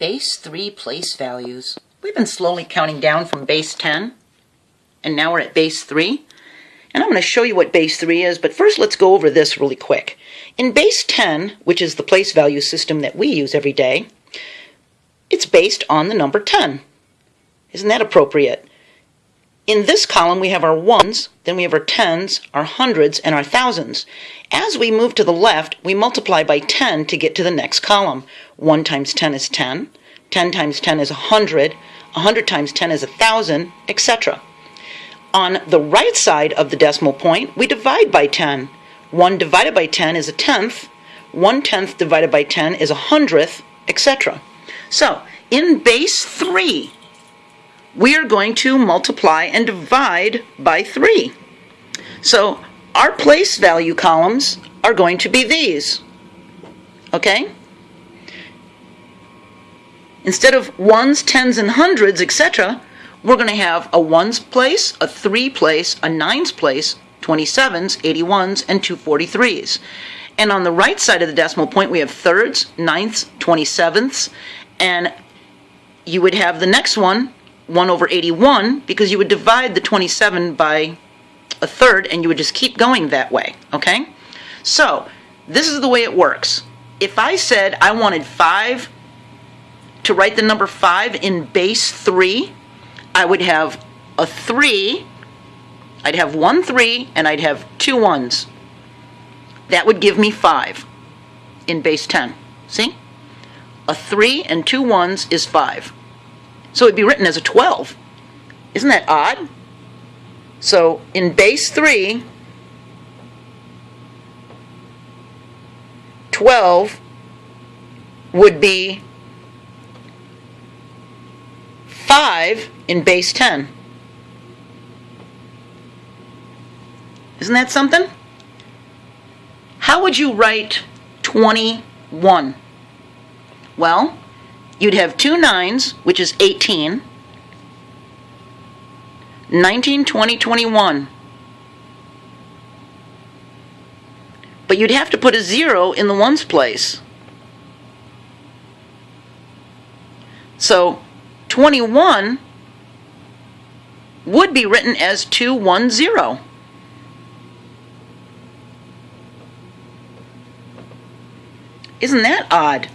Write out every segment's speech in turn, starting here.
Base 3 place values. We've been slowly counting down from base 10, and now we're at base 3. And I'm going to show you what base 3 is, but first let's go over this really quick. In base 10, which is the place value system that we use every day, it's based on the number 10. Isn't that appropriate? In this column, we have our ones, then we have our tens, our hundreds, and our thousands. As we move to the left, we multiply by 10 to get to the next column. 1 times 10 is 10, 10 times 10 is 100, 100 times 10 is 1,000, etc. On the right side of the decimal point, we divide by 10. 1 divided by 10 is a tenth, 1 tenth divided by 10 is a hundredth, etc. So, in base 3, we are going to multiply and divide by 3. So our place value columns are going to be these. Okay? Instead of ones, tens, and hundreds, etc., we're going to have a ones place, a three place, a nines place, 27s, 81s, and 243s. And on the right side of the decimal point, we have thirds, ninths, 27ths, and you would have the next one, 1 over 81 because you would divide the 27 by a third and you would just keep going that way, okay? So, this is the way it works. If I said I wanted 5 to write the number 5 in base 3, I would have a 3, I'd have one 3, and I'd have two ones. That would give me 5 in base 10. See? A 3 and two ones is 5. So it'd be written as a 12. Isn't that odd? So in base 3, 12 would be 5 in base 10. Isn't that something? How would you write 21? Well, you'd have two nines, which is 18, 19, 20, 21. But you'd have to put a zero in the ones place. So 21 would be written as 210. Isn't that odd?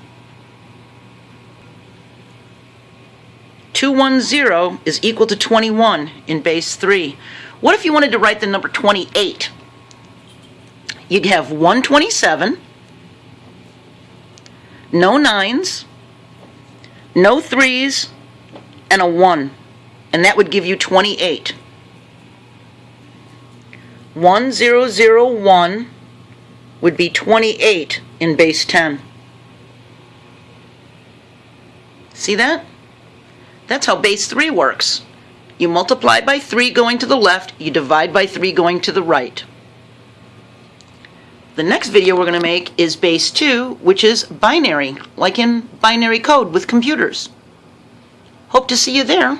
210 is equal to 21 in base 3. What if you wanted to write the number 28? You'd have 127, no nines, no threes, and a 1. And that would give you 28. 1001 would be 28 in base 10. See that? That's how base 3 works. You multiply by 3 going to the left, you divide by 3 going to the right. The next video we're going to make is base 2, which is binary, like in binary code with computers. Hope to see you there.